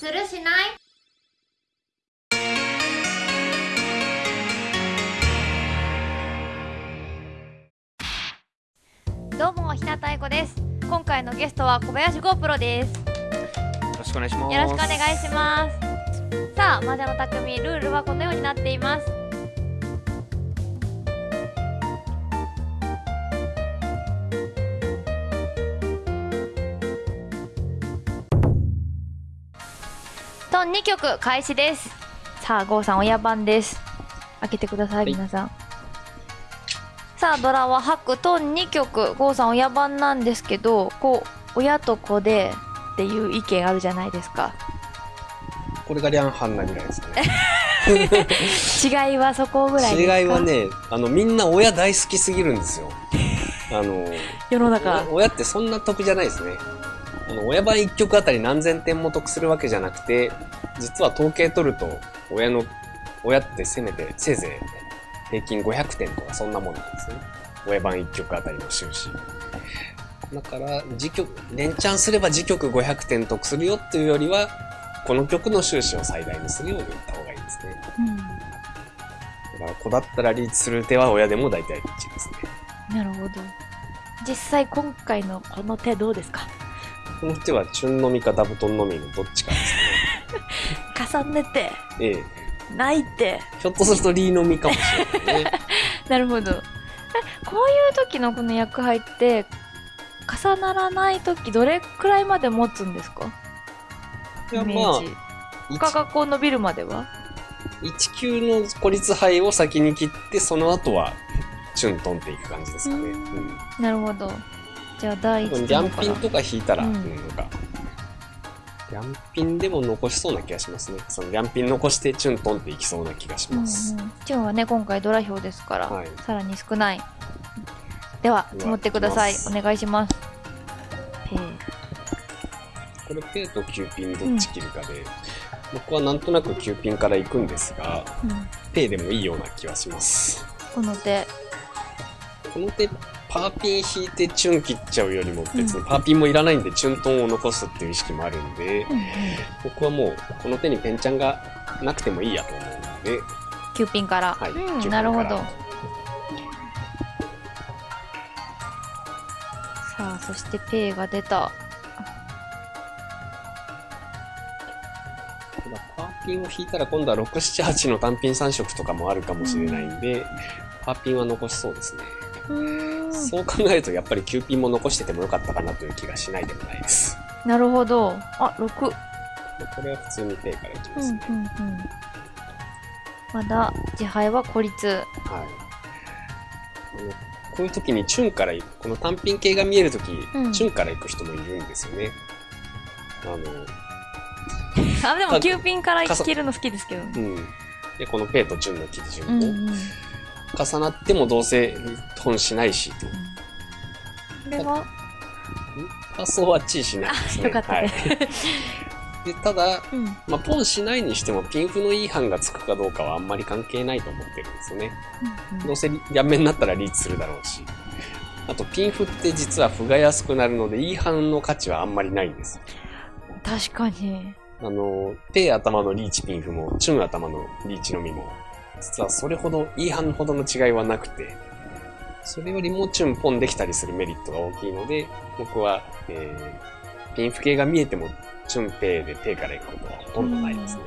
するしない？どうも日向愛子です。今回のゲストは小林 GoPro です。よろしくお願いします。よろしくお願いします。さあ魔女の匠ルールはこのようになっていますトン2曲開始です。さあ郷さん親番です。開けてくださいはい。皆さん、さあドラは白トン2曲。郷さん親番なんですけどこう親と子でっていう意見あるじゃないですか。これがリャンハンなぐらいですかね。違いはそこぐらい違いはね、あの、みんな親大好きすぎるんですよ。あの、世の中。お親ってそんな得じゃないですね。あの、親番1曲あたり何千点も得するわけじゃなくて、実は統計取ると、親の、親ってせめて、せいぜい平均500点とかそんなもんなんですね。親番1曲あたりの収支。だから、自曲、連チャンすれば自曲500点得するよっていうよりは、この曲の収支を最大にするように言った方がいいですね。うんだから子だったらリーチする手は親でも大体リーチですね。なるほど実際今回のこの手どうですかこの手はチュンのみかダブトンのみのどっちかです重ねてね。ええ。ないってひょっとするとリーのみかもしれないね。なるほどえこういう時のこの役配って重ならない時どれくらいまで持つんですか？いや、まあ他がこう伸びるまでは？1級の孤立杯を先に切って、その後は、チュントンっていく感じですかね。ううんん。なるほどじゃあ第一ギャンピンとか引いたら、ううんん、なんか、ギャンピンでも残しそうな気がしますね。そのギャンピン残してチュントンっていきそうな気がしうんうん。ます。チュンはね今回ドラ表ですから、はい。さらに少ない。では積もってください。お願いします。ペこれペイとキューピンどっち切るかで、僕はなんとなくキューピンから行くんですが、イ、うん、ペイでもいいような気はします。この手。この手、パーピン引いてチュン切っちゃうよりも別にパーピンもいらないんでチュントンを残すっていう意識もあるんで、うんうん僕はもうこの手にペンチャンがなくてもいいやと思うので、9ピンから、はい。うん、9ピンなるほど。さあそしてペイが出た。パーピンを引いたら今度は6、7、8の単品3色とかもあるかもしれないんで、パーピンは残しそうですね。そう考えるとやっぱり9ピンも残しててもよかったかなという気がしないでもないです。なるほどあ6これは普通にペイからいきますね。うんうんうんまだ自敗は孤立はい。こういう時にチュンから行く、この単品系が見える時、うんチュンから行く人もいるんですよね。あの、あでもあ9ピンから生きるの好きですけどうん。で、ここのペイとチュンの基準も、うんうん重なってもどうせ本しないし、と。これは？発想はチーしないですね。あよかったねはい。で、ただ、うんまあ、ポンしないにしてもピンフのいい版がつくかどうかはあんまり関係ないと思ってるんですよね。うんどうせ両面になったらリーチするだろうし。あと、ピンフって実は歩が安くなるので、いい版の価値はあんまりないんです。確かにあの、ペイ頭のリーチピンフも、チュン頭のリーチのみも、実はそれほど、いい版ほどの違いはなくて、それよりもチュンポンできたりするメリットが大きいので、僕は、えー、ピンフ系が見えても、チュンペイでペイから行くことはほとんどないですね。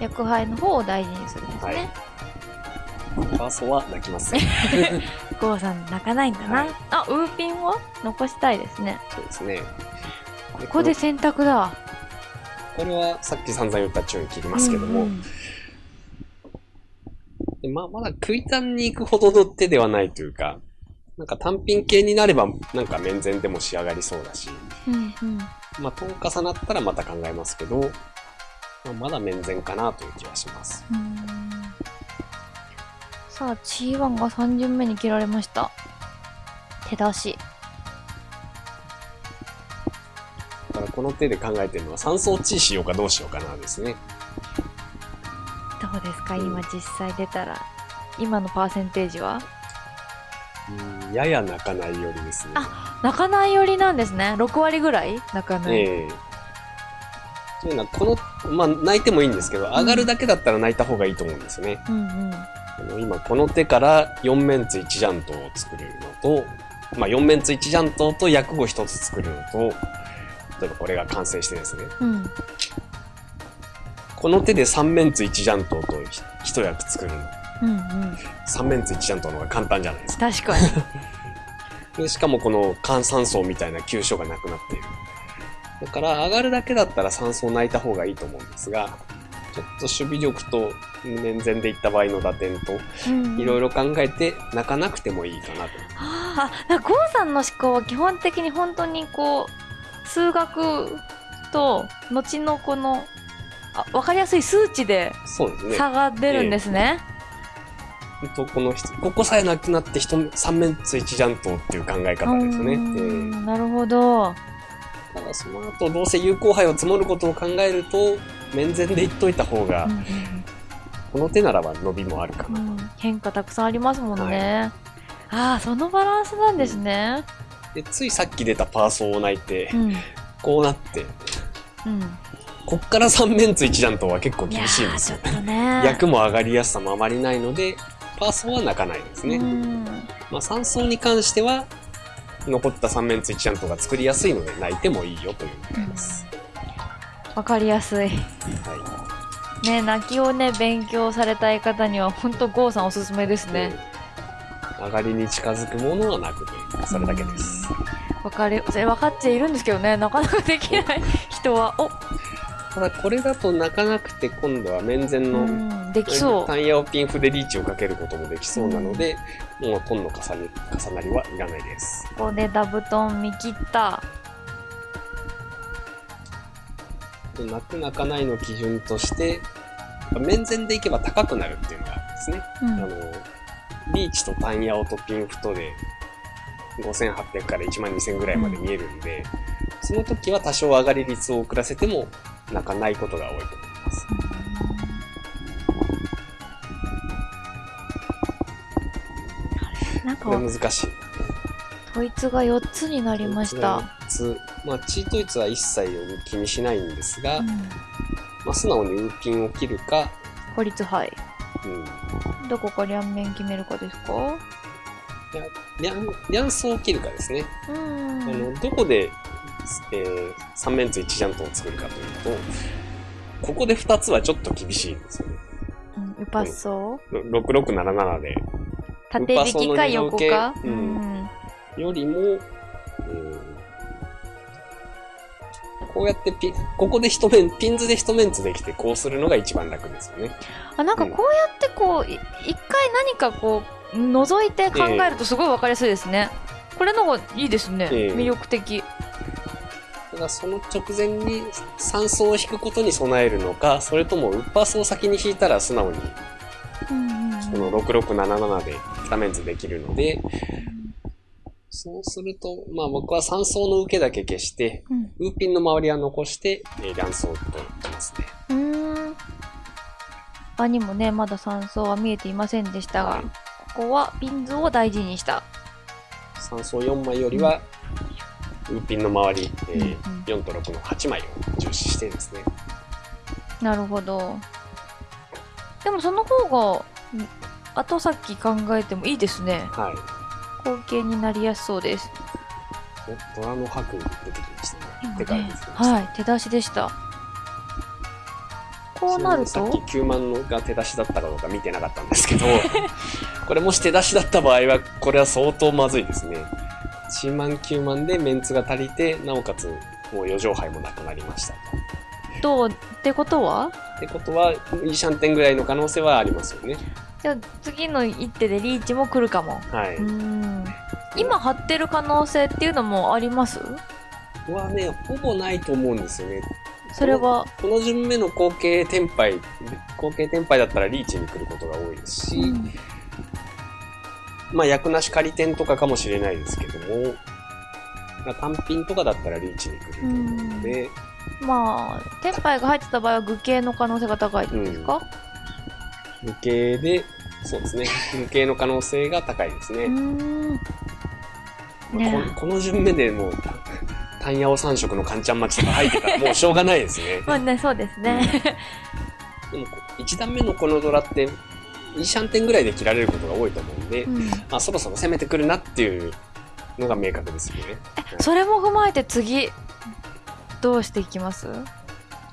役配の方を大事にするんですね、ファーストは泣きます。ゴーさん泣かないんだな、はい。あウーピンは残したいですね。そうですね。ここで選択だ。これはさっき散々言ったチュン切りますけども、うんうんでまあ、まだ食い単に行くほどの手ではないというか、なんか単品系になれば、なんか面前でも仕上がりそうだし、うんうんまあ、トン重なったらまた考えますけど、まあ、まだ面前かなという気はします。さあ、チーワンが3巡目に切られました。手出し。だからこの手で考えてるのは3層地しようかどうしようかなですね。どうですかうん今実際出たら。今のパーセンテージは？うんやや泣かないよりですね。あ泣かない寄りなんですね。6割ぐらい？泣かない。ええというのは、この、まあ、泣いてもいいんですけど、上がるだけだったら泣いた方がいいと思うんですよね。うんうん。あの今、この手から4面ツ1ジャントを作るのと、まあ、4面ツ1ジャントと薬語1つ作るのと、例えばこれが完成してですね、うん。この手で3面ツ1ジャントと1役作るの。うんうん。3面ツ1ジャントの方が簡単じゃないですか。確かに。でしかもこの換酸層みたいな急所がなくなっている。だから上がるだけだったら酸素を泣いた方がいいと思うんですが、ちょっと守備力と面前でいった場合の打点といろいろ。ろ考えて泣かなくてもいいかなと。ああ、だからゴーさんの思考は基本的に本当にこう、数学と後のこの、あ分かりやすい数値で。差が出るんですね。ほんとこの人ここさえなくなって人3面つ1ジャントっていう考え方ですよね。うーえーんなるほど。ただその後どうせ有効杯を積もることを考えると面前で言っといた方が、うんうんこの手ならば伸びもあるかな。うん変化たくさんありますもんね。ああ、そのバランスなんですね。でついさっき出たパーソーを泣いて、うん。うん。こうなってこっから3面つ1ジャントは結構厳しいんですよね。役も上がりやすさもあまりないのでパーソーは泣かないですね。うん。まあ、3層に関しては残った3面つ1ジャントが作りやすいので泣いてもいいよということです。わかりやすい。はいね、泣きをね、勉強されたい方には、ほんとゴーさんおすすめですね。上がりに近づくものはなくて、それだけです。わかる、それ分かっちゃいるんですけどね、なかなかできない人は、お、ただこれだと泣かなくて今度は面前うのん、できそう。タンヤオピンフでリーチをかけることもできそうなので、もうトンの重ね重なりはいらないです。ここでダブトン見切った。泣く泣かないの基準として、面前でいけば高くなるっていうのがあるんですね。うんあの、リーチとタンヤオとピンフとで5800から1万2000ぐらいまで見えるんで、その時は多少上がり率を遅らせても泣かないことが多いと思います。なんか、難しい。統一が4つになりました。4つ。まあ、チート率は一切気にしないんですが、うんまあ、素直にウーピンを切るか、孤立杯。うん、どこか両面決めるかですか？リャン、リャンソを切るかですね。うん。あの、どこで、えー、3面ツ1ジャントを作るかというと、ここで2つはちょっと厳しいんですよね。うん、ウパッソろ6677で。縦引きか横か？ウパソの二乗うん。よりも、うんこうやってピン、ここで一面、ピンズで一面ツできてこうするのが一番楽ですよね。あ、なんかこうやってこう、い一回何かこう、覗いて考えるとすごいわかりやすいですね。これの方がいいですね。ええ魅力的。ただその直前に酸素を引くことに備えるのか、それともウッパースを先に引いたら素直にこの6677で2面図できるので、そうすると、まあ僕は3層の受けだけ消して、うんウーピンの周りは残して、えー、乱層と言ってますね。うーん。場にもね、まだ3層は見えていませんでしたが、はいここはピンズを大事にした。3層4枚よりは、ウーピンの周り、えーうんうん4と6の8枚を重視してですね。なるほど。でもその方が、ん後先考えてもいいですね。はい。後継になりやすそうです。おドラの白出てきましたね。今手からね出てきました。はい、手出しでした。こうなると？さっき9万のが手出しだったかどうか見てなかったんですけど、これもし手出しだった場合は、これは相当まずいですね。1万9万でメンツが足りて、なおかつ、もう4畳杯もなくなりましたと。どう？ってことは？ってことは、イーシャンテンぐらいの可能性はありますよね。じゃあ次の一手でリーチも来るかも。はい。うーん。今張ってる可能性っていうのもあります？はね、ほぼないと思うんですよね。それは、この順目の後継天杯、後継天杯だったらリーチに来ることが多いですし、うんまあ、役なし仮点とかかもしれないですけども、まあ単品とかだったらリーチに来ると思うので、まあ、天杯が入ってた場合は具形の可能性が高いですか、無形で、そうですね、無形の可能性が高いですね。まあねここの順目でもう、た単ヤオ三色のカンチャン町とか入ってたらもうしょうがないですね。まあね、そうですね。でも、1段目のこのドラって、いいシャンテンぐらいで切られることが多いと思うんで、うんまあ、そろそろ攻めてくるなっていうのが明確ですよね。それも踏まえて次、どうしていきます？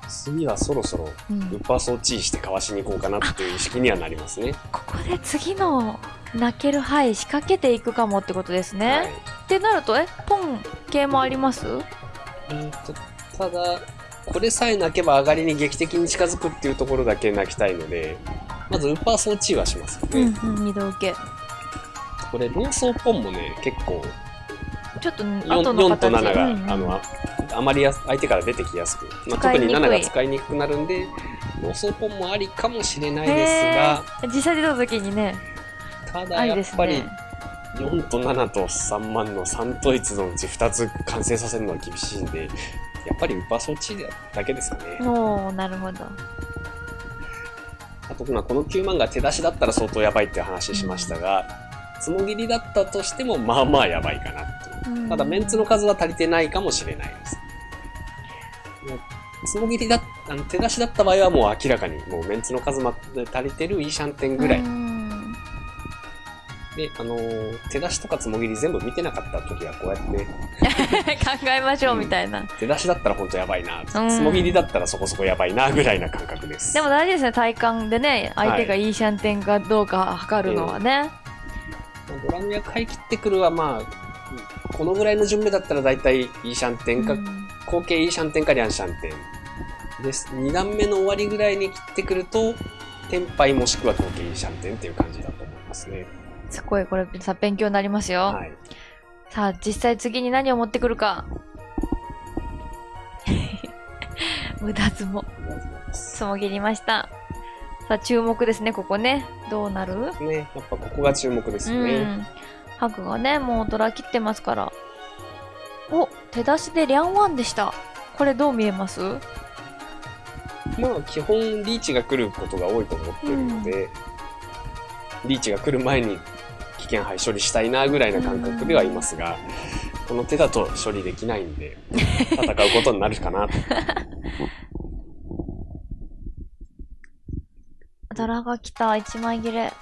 次はそろそろうんウッパーソーチーしてかわしに行こうかなっていう意識にはなりますね。ここで次の泣ける範仕掛けていくかもってことですね。はいってなると、え、ポン系もあります？うんとただ、これさえ泣けば上がりに劇的に近づくっていうところだけ泣きたいので、まずウッパーソーチーはしますよね。うんうん、二度受け。これ、ローソーポンもね、結構ちょっと 4, 後の4と形7が、うんうんあのああまりやす相手から出てきやすく、まあ、特に使いにくい7が使いにくくなるんで、ローソーポンもありかもしれないですへー実際出た時にね、が、たあだやっぱりね。4と7と3万の3統一のうち2つ完成させるのは厳しいんで、やっぱりウッパーソーチーだけですかね。おー、なるほど。あと、まあ、この9万が手出しだったら相当やばいって話しましたが、つもぎりだったとしても、まあまあやばいかなっていう。ただ、メンツの数は足りてないかもしれないです。つもぎりだあの手出しだった場合はもう明らかにもうメンツの数まで足りてるイーシャンテンぐらい。うんで、あのー手出しとかつもぎり全部見てなかった時はこうやって、考えましょうみたいな。手出しだったら本当やばいな、つうんもぎりだったらそこそこやばいなぐらいな感覚です。でも大事ですね、体感でね、相手がいいシャンテンかどうか測るのはね。まあドラムや買い切ってくるはまあ、このぐらいの順目だったら大体イーシャンテンか、うん合計イーシャンテンかリャンシャンテンです。2段目の終わりぐらいに切ってくると、テンパイもしくは合計イーシャンテンっていう感じだと思いますね。すごい、これさ、勉強になりますよ。はい。さあ、実際次に何を持ってくるか。無駄相撲。ありがとうございます。つもぎりました。さあ、注目ですね、ここね。どうなる？ね、やっぱここが注目ですよね。うん。ハグがね、もうドラ切ってますから。お、手出しでリャンワンでした。これどう見えます？まあ基本リーチが来ることが多いと思ってるので、リーチが来る前に危険杯処理したいなぐらいな感覚ではいますが、この手だと処理できないんで、戦うことになるかなと。ドラが来た、1枚切れ。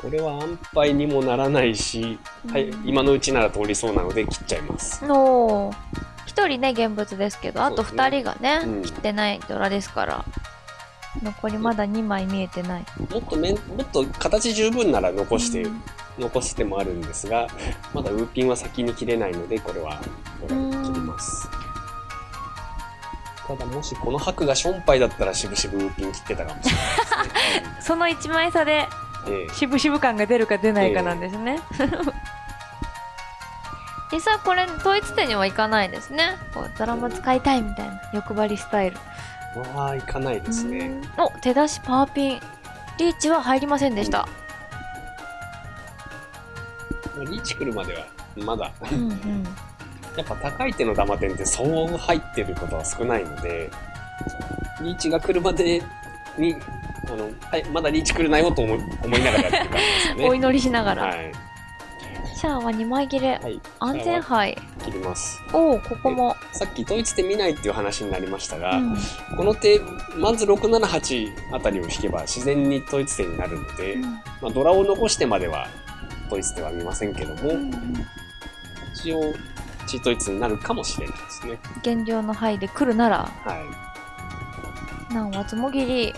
これは安牌にもならないし、はい、今のうちなら通りそうなので切っちゃいます。おー。一人ね、現物ですけど、あとそうですね二人がね、うん切ってないドラですから。残りまだ2枚見えてない。もっとめん、もっと形十分なら残して、うん残す手もあるんですが、まだウーピンは先に切れないので、これは、これは切ります。ただ、もしこの白がションパイだったら、しぶしぶピン切ってたかもしれないですね。その1枚差で、うんええ渋々感が出るか出ないかなんですね。実際これ、統一点にはいかないですね。こうドラマ使いたいみたいな欲張りスタイル。まあ、いかないですね。うんお、手出しパーピン。リーチは入りませんでした。リーチ来るまでは、まだ、うんうん。やっぱ高い手のダマ点ってそう入ってることは少ないので、リーチが来るまでに、あの、はい、まだリーチ来るなよと思い思いながらやってる感じですよね。お祈りしながら。はい。シャアは2枚切れ。はい。安全牌。切ります。おお、ここも。さっき統一手見ないっていう話になりましたが、うんこの手、まず678あたりを引けば自然に統一手になるので、まあ、ドラを残してまでは統一手は見ませんけども、うん一応、チートイツになるかもしれないですね。現状の範囲で来るなら、はい。何はつもぎり。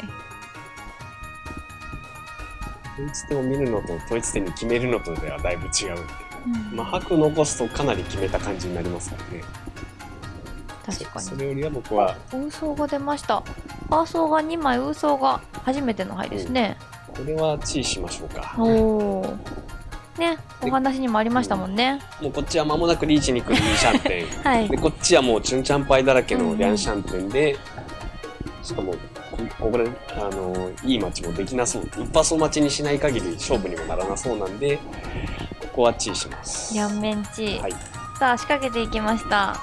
統一手を見るのと統一手に決めるのとではだいぶ違うんで、うんまあ、白残すとかなり決めた感じになりますからね。確かに。そそれよりは僕は、ウーソーが出ました。パーソーが2枚、ウーソーが初めての牌ですね。これはチーしましょうか。おお。ね、お話にもありましたもんね。もうこっちは間もなくリーチに来るイーシャンテン。はいで、。こっちはもうチュンチャンパイだらけのリャンシャンテンで、しかも、ここれ、あの、いいマッチもできなそう。一発を待ちにしない限り勝負にもならなそうなんで、ここはチーします。両面チー。はい。さあ、仕掛けていきました。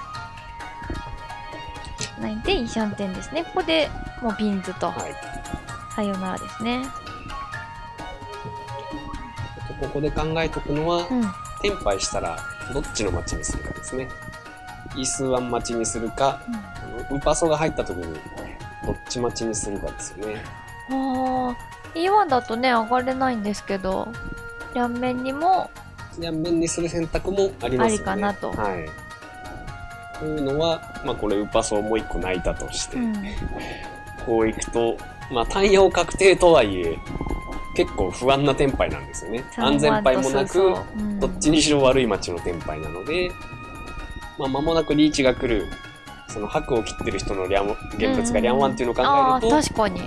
ないで、イーシャンテンですね。ここでもうピンズと、はい。さよならですね。ここで考えとくのは、うん。テンパイしたら、どっちのマッチにするかですね。イ数ワン待ちにするか、あのウパソが入った時にどっち待ちにするかですよね。ああ E1 だとね上がれないんですけど両面にも両面にする選択もありますよね。ありかなとはい。こういうのは、まあこれウパソもう一個泣いたとして、うんこういくと、まあ単用確定とはいえ、結構不安なテンパイなんですよね。安全牌もなく、うん。どっちにしろ悪い街のテンパイなので、まあ間もなくリーチが来る、その白を切ってる人のリャン現物がリャンワンっていうのを考えると、確かに。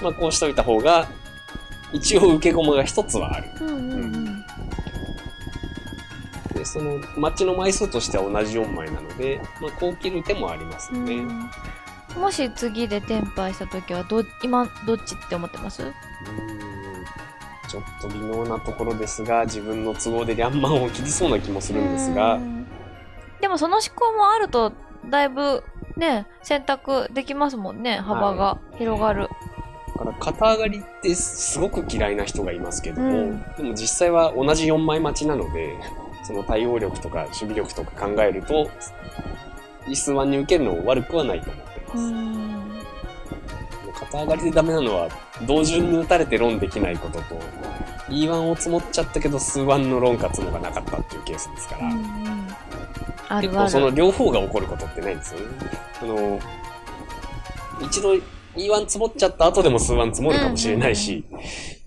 まあこうしといた方が、一応受け駒が一つはある。うんうんうん。で、その街の枚数としては同じ4枚なので、まあこう切る手もありますよね。うん。もし次で転廃した時はど今どっちって思ってます？うーんちょっと微妙なところですが、自分の都合でリャンマンを切りそうな気もするんですが。う、ん。でもその思考もあるとだいぶね選択できますもんね幅が広がる、だから肩上がりってすごく嫌いな人がいますけども、うん。でも実際は同じ4枚待ちなので、その対応力とか守備力とか考えると、イスワンに受けるの悪くはないと思ってます。うん肩上がりでダメなのは、同順に打たれてロンできないことと、E1 を積もっちゃったけど、数1のロンか積もがなかったっていうケースですから、うんうん。あ結るある。構その両方が起こることってないんです？よね。あの、一度 E1 積もっちゃった後でも数1積もるかもしれないし、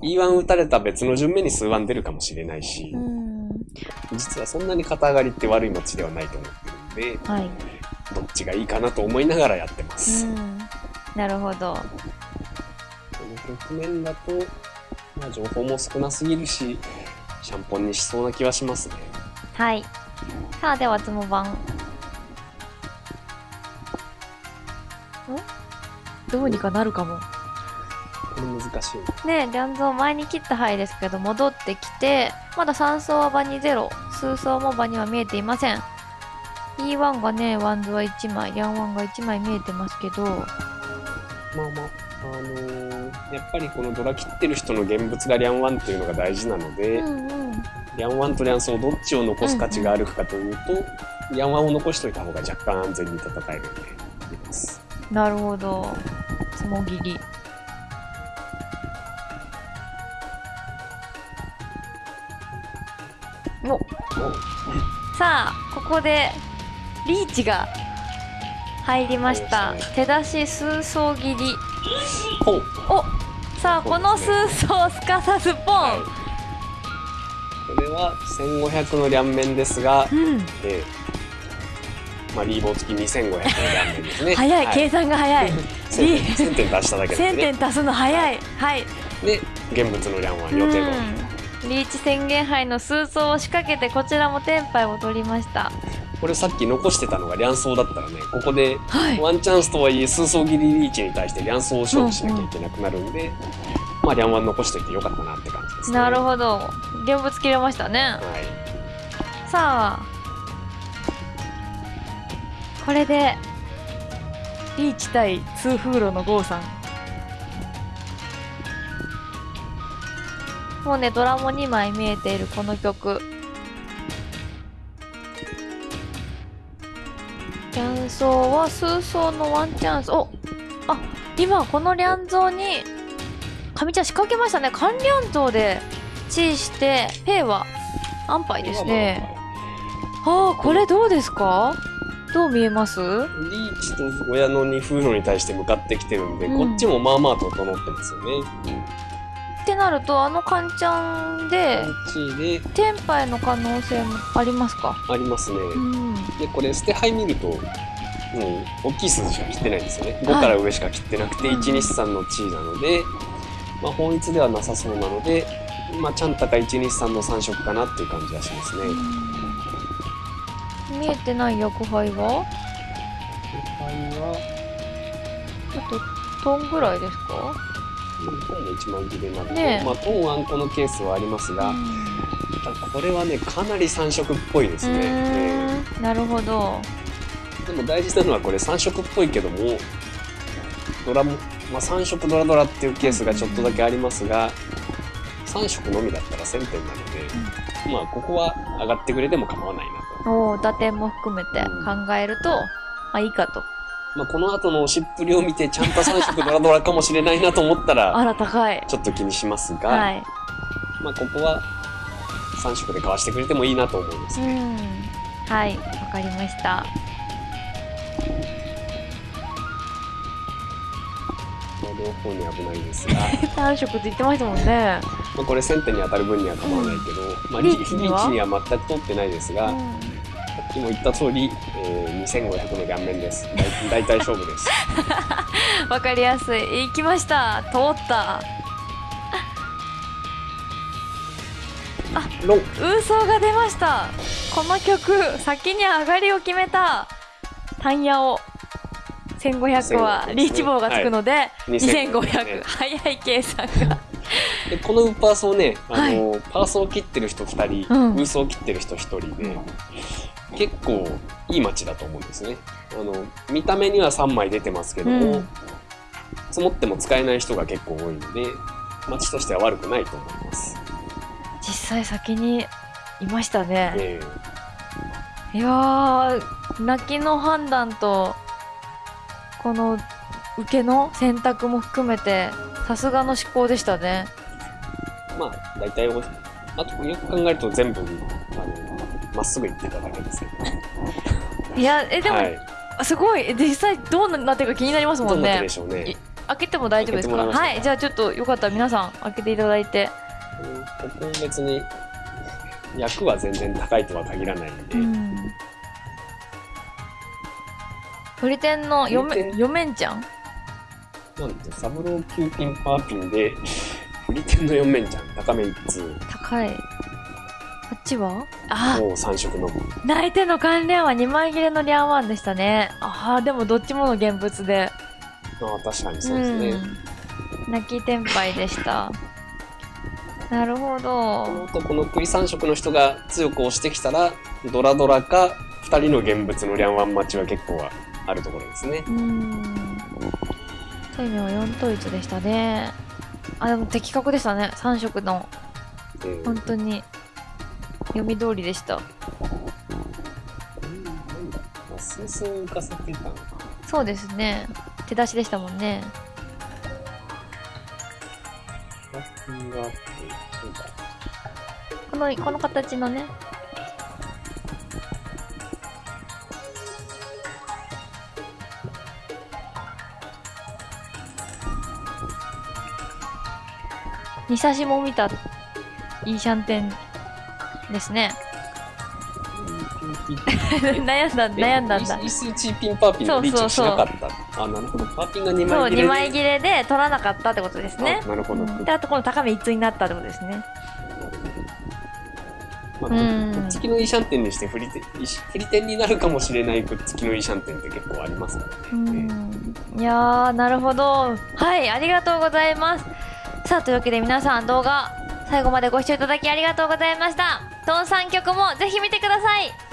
E1 打たれた別の順目に数1出るかもしれないしう、ん。実はそんなに肩上がりって悪い街ではないと思ってるんで、はい、どっちがいいかなと思いながらやってます。うん、なるほど。この局面だと、まあ情報も少なすぎるし、シャンポンにしそうな気はしますね。はい。さあではつも番ん？どうにかなるかも。これ難しい。ねえ、リャンゾー前に切った範囲ですけど、戻ってきて、まだ3層は場にゼロ、数層も場には見えていません。E1 がね、ワンズは1枚、リャンワンが1枚見えてますけど、まあまあ、あのーやっぱりこのドラ切ってる人の現物がリャンワンっていうのが大事なので、うんうん。リャンワンとリャンソーどっちを残す価値があるかというと、リャンワンを残しといた方が若干安全に戦えるんで、います。なるほど。つもぎり。おおさあ、ここで、リーチが入りました。手出し数層切り。おさあ、この数層をすかさずポン、はいこれは1500の両面ですが、うん、えーまあ、リーボー付き2500の両面ですね。早い、は計算が早い。1000点1000点出しただけ1000でね。点足すの早い。はい。で、現物の両ワン予定通り。うんリーチ宣言杯の数層を仕掛けてこちらもテンパイを取りました。これさっき残してたのが両層だったらね、ここではい。ワンチャンスとはいえ数層切りリーチに対して両層を勝負しなきゃいけなくなるんで、まあ両ワン残しといてよかったなって感じですね。なるど。ほど。現物切れましたね。はい。さあ。これで、リーチ対ツーフーロのゴーさん。もうね、ドラも2枚見えているこの局。リャンソーはスーソーのワンチャンス。おあ、今このリャンゾーに、上茶仕掛けましたね。カンリャンゾーで、チーして、ペイは安牌ですね。ああ、これどうですか？どう見えます？リーチと親の二風呂に対して向かってきてるんで、うんこっちもまあまあ整ってますよね。ってなると、あのカンちゃんででテンパイの可能性もありますか？ありますね。うん。で、これ捨て牌見ると、もう大きい数字しか切ってないんですよね。5はいから上しか切ってなくて、うん1、2、3の地位なので、まあ本一ではなさそうなので、まあちゃんたか1、2、3の3色かなっていう感じがしますね。見えてない役杯は？牌は、あと、トンぐらいですか？うんトンも1枚切れなので、ねえ。まあトンあんこのケースはありますが、ただこれはね、かなり3色っぽいですうね。ーん。なるほど。でも大事なのはこれ3色っぽいけども、ドラも、まあ、3色ドラドラっていうケースがちょっとだけありますが、3色のみだったら1000点なので、まあここは上がってくれても構わないなと。おー打点も含めて考えると、まあいいかとまあ、この後のしっぷりを見てちゃんと3色ドラドラかもしれないなと思ったらあら高い。ちょっと気にしますが、はい。まあここは3色で買わしてくれてもいいなと思いますうね。ん。はいわかりました。まあ両方に危ないですが、3色って言ってましたもんね。まあこれ1000点に当たる分には構わないけど、まあリリーチには？全く通ってないですが、さうんっきも言った通り、えー2500の顔面です。大大体勝負です。わかりやすい。行きました。通った。ロン。ウソが出ました。この曲先に上がりを決めた。タンヤオ1500は1500リーチ棒がつくので、2500 2500早い計算が。でこのウーパーソーね、あのパーソーを切ってる人2人、うん。ウーソーを切ってる人1人で、結構いい街だと思うんですね。あの見た目には3枚出てますけども、うん積もっても使えない人が結構多いので街としては悪くないと思います。実際先にいましたね、えいやー泣きの判断とこの受けの選択も含めてさすがの思考でしたねーまあ大体おあとよく考えると全部あのまっすぐ行ってただけですけど、いやえでも、はい、すごい。え実際どうなってるか気になりますもんね。うね。い。開けても大丈夫ですか？はい。じゃあちょっとよかったら皆さん開けていただいて。うん。ここ別に役は全然高いとは限らないんで、うん。鳥天のよめ鳥天？よめんちゃん？なんてサブロー9ピンパーピンでフリテンの4面ちゃん高め1通高いちはあもう3色の。み泣いての関連は2枚切れのリャンワンでしたね。ああでもどっちもの現物で。ああ確かにそうですね、うん。泣き天敗でした。なるほこどの後この栗3色の人が強く押してきたらドラドラか2人の現物のリャンワン待ちは結構はあるところですね。うん。そういう意味は4統一でしたね。あでも的確でしたね。3色の。えー。本当に読み通りでした。うん。なん。だまあスースー浮かせてたのかそうですね手出しでしたもん。ねこのこの形のね二差しも見たいいシャンテンですね。悩んだ悩んだんだ。イスチーピンパーピンのリーチをしなかった。あなるほど。パーピンが2そう2枚切れで。枚切れで取らなかったってことですね。あなるほど、うん。であとこの高め一通になったってことですね。まあ、うん。くっつきのいいシャンテンにして振り手振り点になるかもしれないくっつきのいいシャンテンって結構ありますからね。うん。いやーなるほど。はいありがとうございます。さあというわけで皆さん動画最後までご視聴いただきありがとうございましたトン3曲もぜひ見てください。